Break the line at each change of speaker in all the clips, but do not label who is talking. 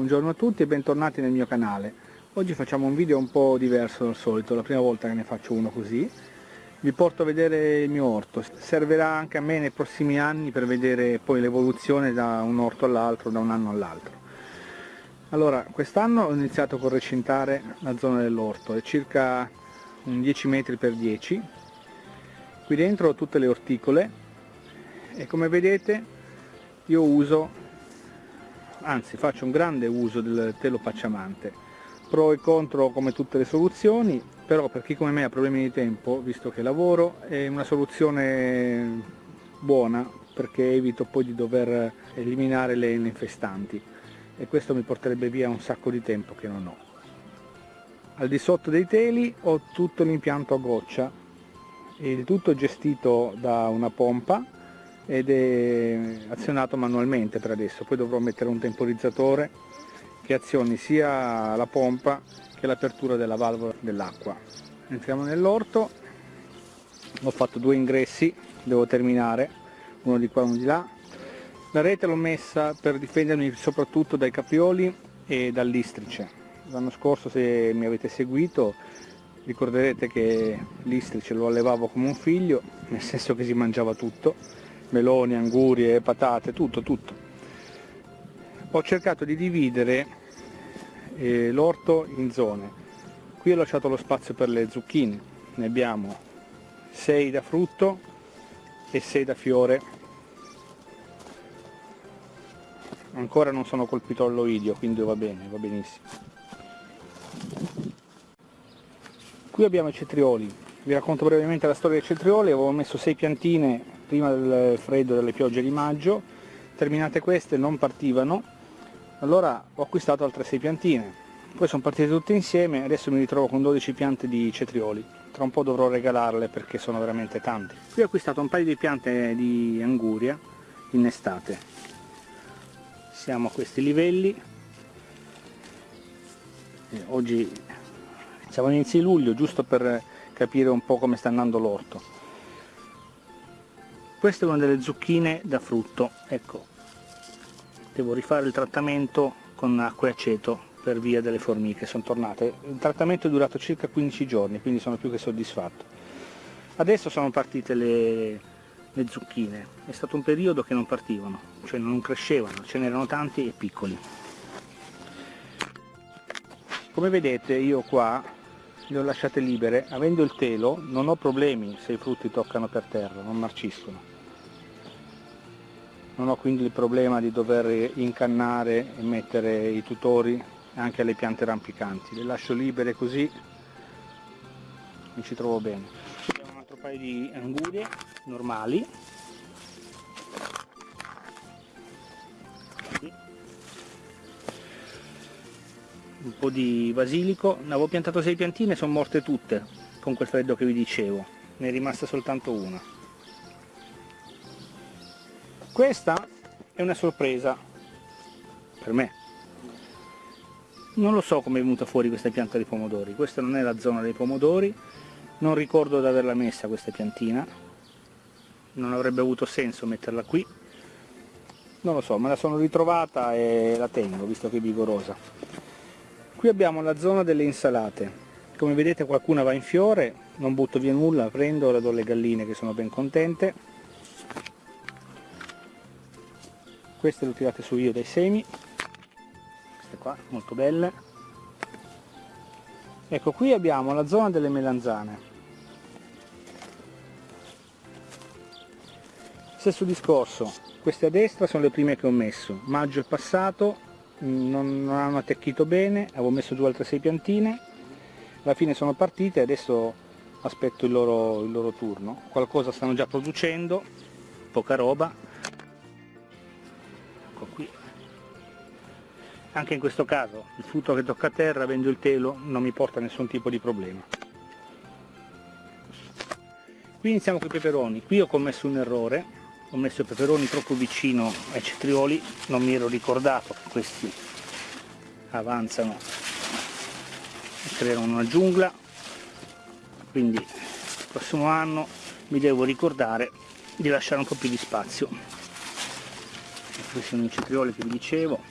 Buongiorno a tutti e bentornati nel mio canale. Oggi facciamo un video un po' diverso dal solito, la prima volta che ne faccio uno così. Vi porto a vedere il mio orto, servirà anche a me nei prossimi anni per vedere poi l'evoluzione da un orto all'altro, da un anno all'altro. Allora, quest'anno ho iniziato con recintare la zona dell'orto, è circa un 10 metri per 10. Qui dentro ho tutte le orticole e come vedete io uso anzi faccio un grande uso del telo pacciamante pro e contro come tutte le soluzioni però per chi come me ha problemi di tempo visto che lavoro è una soluzione buona perché evito poi di dover eliminare le infestanti e questo mi porterebbe via un sacco di tempo che non ho. Al di sotto dei teli ho tutto l'impianto a goccia. Il tutto gestito da una pompa ed è azionato manualmente per adesso, poi dovrò mettere un temporizzatore che azioni sia la pompa che l'apertura della valvola dell'acqua. Entriamo nell'orto, ho fatto due ingressi, devo terminare, uno di qua e uno di là. La rete l'ho messa per difendermi soprattutto dai caprioli e dall'istrice. L'anno scorso se mi avete seguito ricorderete che l'istrice lo allevavo come un figlio, nel senso che si mangiava tutto meloni, angurie, patate, tutto, tutto. Ho cercato di dividere eh, l'orto in zone. Qui ho lasciato lo spazio per le zucchine, ne abbiamo 6 da frutto e 6 da fiore. Ancora non sono colpito all'oidio, quindi va bene, va benissimo. Qui abbiamo i cetrioli, vi racconto brevemente la storia dei cetrioli, avevo messo 6 piantine prima del freddo delle piogge di maggio, terminate queste non partivano, allora ho acquistato altre 6 piantine, poi sono partite tutte insieme, adesso mi ritrovo con 12 piante di cetrioli, tra un po' dovrò regalarle perché sono veramente tante. Qui ho acquistato un paio di piante di anguria innestate, siamo a questi livelli, oggi siamo all'inizio di luglio giusto per capire un po' come sta andando l'orto questa è una delle zucchine da frutto ecco. Devo rifare il trattamento con acqua e aceto per via delle formiche sono tornate. Il trattamento è durato circa 15 giorni quindi sono più che soddisfatto. Adesso sono partite le, le zucchine. È stato un periodo che non partivano cioè non crescevano ce n'erano tanti e piccoli. Come vedete io qua le ho lasciate libere. Avendo il telo non ho problemi se i frutti toccano per terra non marciscono non ho quindi il problema di dover incannare e mettere i tutori anche alle piante rampicanti, le lascio libere così mi ci trovo bene. Abbiamo un altro paio di angurie normali, un po' di basilico, ne avevo piantato sei piantine, sono morte tutte con quel freddo che vi dicevo, ne è rimasta soltanto una. Questa è una sorpresa per me. Non lo so come è venuta fuori questa pianta di pomodori, questa non è la zona dei pomodori, non ricordo di averla messa questa piantina, non avrebbe avuto senso metterla qui, non lo so, me la sono ritrovata e la tengo, visto che è vigorosa. Qui abbiamo la zona delle insalate, come vedete qualcuna va in fiore, non butto via nulla, prendo, la do alle galline che sono ben contente, queste le ho tirate su io dai semi. Queste qua molto belle. Ecco qui abbiamo la zona delle melanzane. Stesso discorso queste a destra sono le prime che ho messo. Maggio è passato non, non hanno attecchito bene avevo messo giù altre sei piantine. Alla fine sono partite adesso aspetto il loro, il loro turno. Qualcosa stanno già producendo poca roba anche in questo caso il frutto che tocca a terra avendo il telo non mi porta nessun tipo di problema. Qui iniziamo con i peperoni. Qui ho commesso un errore. Ho messo i peperoni troppo vicino ai cetrioli non mi ero ricordato che questi avanzano e creano una giungla. Quindi il prossimo anno mi devo ricordare di lasciare un po' più di spazio. Questi sono i cetrioli che vi dicevo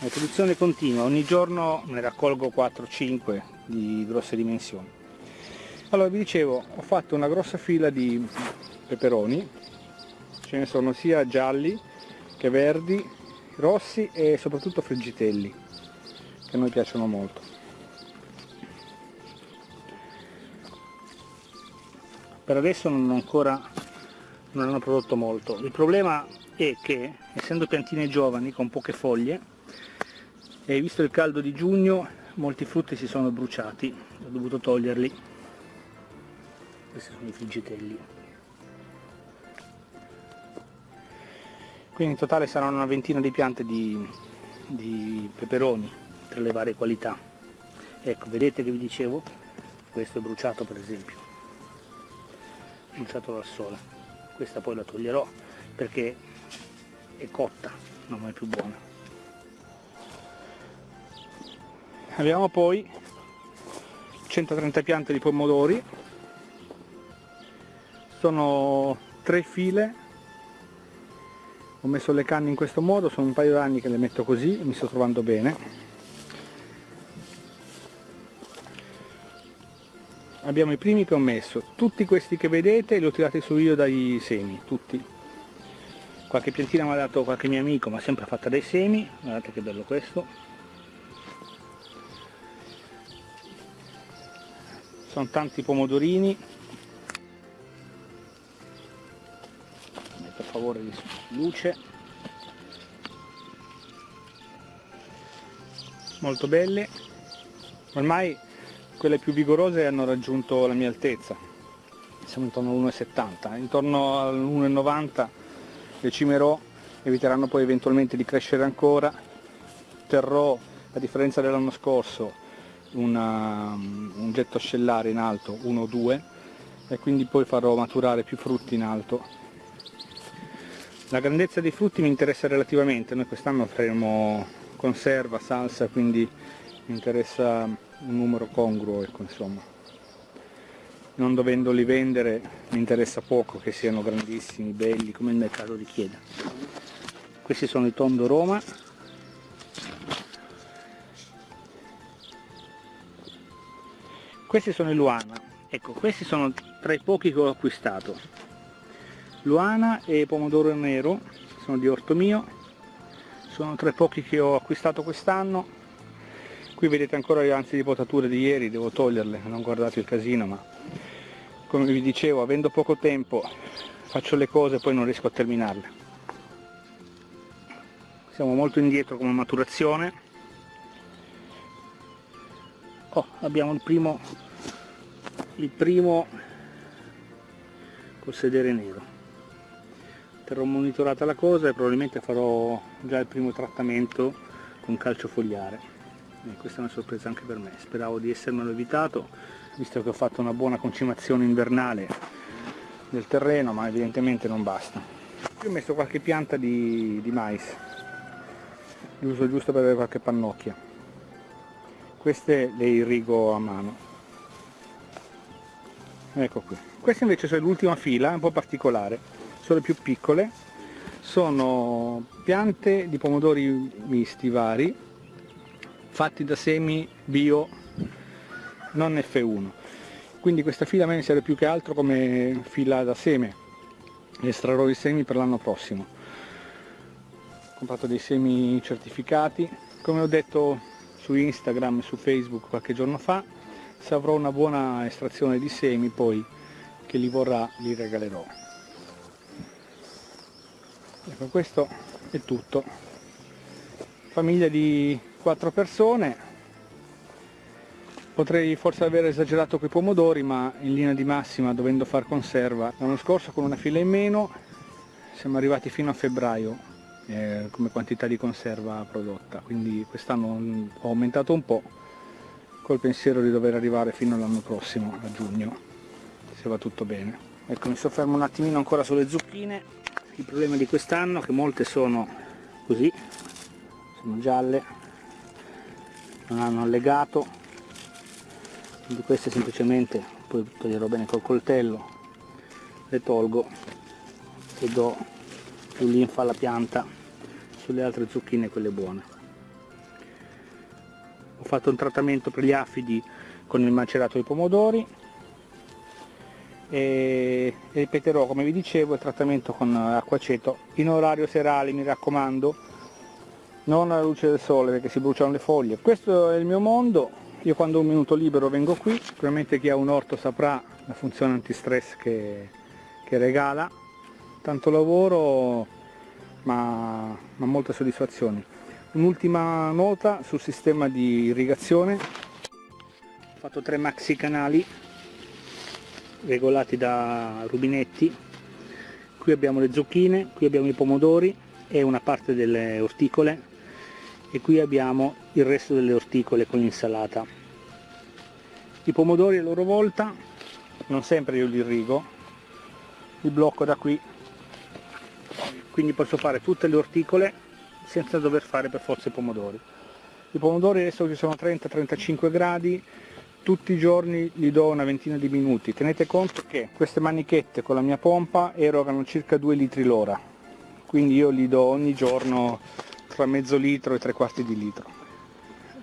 la produzione continua ogni giorno ne raccolgo 4-5 di grosse dimensioni. Allora vi dicevo ho fatto una grossa fila di peperoni ce ne sono sia gialli che verdi rossi e soprattutto friggitelli che a noi piacciono molto. Per adesso non ancora non hanno prodotto molto. Il problema è che essendo piantine giovani con poche foglie e visto il caldo di giugno molti frutti si sono bruciati. Ho dovuto toglierli. Questi sono i friggitelli. Quindi in totale saranno una ventina di piante di, di peperoni tra le varie qualità. Ecco vedete che vi dicevo? Questo è bruciato per esempio. Bruciato dal sole. Questa poi la toglierò perché è cotta non è più buona abbiamo poi 130 piante di pomodori. Sono tre file. Ho messo le canne in questo modo sono un paio d'anni che le metto così mi sto trovando bene. Abbiamo i primi che ho messo. Tutti questi che vedete li ho tirati su io dai semi tutti. Qualche piantina mi ha dato qualche mio amico ma sempre fatta dai semi. Guardate che bello questo sono tanti pomodorini. Per favore di luce. Molto belle. Ormai quelle più vigorose hanno raggiunto la mia altezza. Siamo intorno all'1,70 intorno all'1,90 le cimerò eviteranno poi eventualmente di crescere ancora. Terrò a differenza dell'anno scorso una, un getto ascellare in alto, 1 o 2 e quindi poi farò maturare più frutti in alto. La grandezza dei frutti mi interessa relativamente, noi quest'anno faremo conserva, salsa, quindi mi interessa un numero congruo, ecco, insomma. Non dovendoli vendere mi interessa poco che siano grandissimi, belli, come il mercato richiede. Questi sono i Tondo Roma, questi sono i Luana. Ecco questi sono tra i pochi che ho acquistato. Luana e pomodoro nero sono di orto mio. Sono tra i pochi che ho acquistato quest'anno. Qui vedete ancora le ansie di potature di ieri devo toglierle non guardate il casino ma come vi dicevo avendo poco tempo faccio le cose e poi non riesco a terminarle. Siamo molto indietro come maturazione. Oh, abbiamo il primo il primo col sedere nero. Terrò monitorata la cosa e probabilmente farò già il primo trattamento con calcio fogliare. E questa è una sorpresa anche per me. Speravo di essermelo evitato visto che ho fatto una buona concimazione invernale del terreno ma evidentemente non basta. Qui ho messo qualche pianta di, di mais li uso giusto per avere qualche pannocchia. Queste le irrigo a mano ecco qui. Queste invece sono l'ultima fila un po' particolare. Sono le più piccole. Sono piante di pomodori misti vari fatti da semi bio non F1 quindi questa fila a me mi serve più che altro come fila da seme. Estrarrò i semi per l'anno prossimo. Ho comprato dei semi certificati. Come ho detto su Instagram e su Facebook qualche giorno fa se avrò una buona estrazione di semi poi che li vorrà li regalerò. Ecco questo è tutto. Famiglia di quattro persone. Potrei forse aver esagerato con i pomodori ma in linea di massima dovendo far conserva l'anno scorso con una fila in meno siamo arrivati fino a febbraio eh, come quantità di conserva prodotta. Quindi quest'anno ho aumentato un po' col pensiero di dover arrivare fino all'anno prossimo a giugno se va tutto bene. Ecco mi soffermo un attimino ancora sulle zucchine. Il problema di quest'anno è che molte sono così sono gialle non hanno allegato. Quindi queste semplicemente poi toglierò bene col coltello le tolgo e do più linfa alla pianta. Sulle altre zucchine quelle buone fatto un trattamento per gli afidi con il macerato dei pomodori e ripeterò come vi dicevo il trattamento con acqua aceto in orario serale mi raccomando non alla luce del sole perché si bruciano le foglie. Questo è il mio mondo io quando ho un minuto libero vengo qui sicuramente chi ha un orto saprà la funzione antistress che, che regala. Tanto lavoro ma, ma molte soddisfazioni un'ultima nota sul sistema di irrigazione. Ho fatto tre maxi canali regolati da rubinetti. Qui abbiamo le zucchine qui abbiamo i pomodori e una parte delle orticole. E qui abbiamo il resto delle orticole con l'insalata. I pomodori a loro volta non sempre io li irrigo li blocco da qui. Quindi posso fare tutte le orticole senza dover fare per forza i pomodori. I pomodori adesso ci sono 30-35 gradi tutti i giorni gli do una ventina di minuti. Tenete conto che queste manichette con la mia pompa erogano circa 2 litri l'ora. Quindi io gli do ogni giorno tra mezzo litro e tre quarti di litro.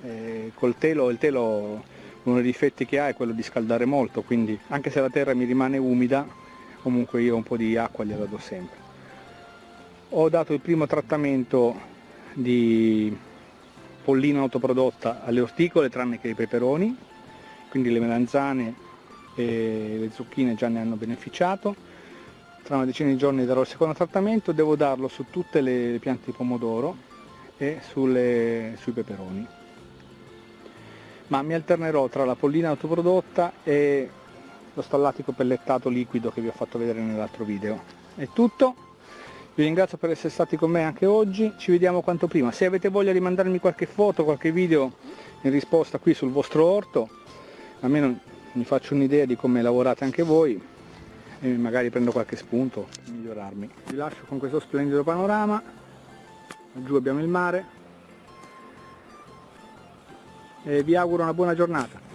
E col telo, il telo uno dei difetti che ha è quello di scaldare molto quindi anche se la terra mi rimane umida comunque io un po' di acqua gliela do sempre. Ho dato il primo trattamento di pollina autoprodotta alle orticole tranne che ai peperoni. Quindi le melanzane e le zucchine già ne hanno beneficiato. Tra una decina di giorni darò il secondo trattamento. Devo darlo su tutte le piante di pomodoro e sulle, sui peperoni. Ma mi alternerò tra la pollina autoprodotta e lo stallatico pellettato liquido che vi ho fatto vedere nell'altro video. È tutto vi ringrazio per essere stati con me anche oggi ci vediamo quanto prima se avete voglia di mandarmi qualche foto qualche video in risposta qui sul vostro orto almeno mi faccio un'idea di come lavorate anche voi e magari prendo qualche spunto per migliorarmi. Vi lascio con questo splendido panorama, giù abbiamo il mare e vi auguro una buona giornata.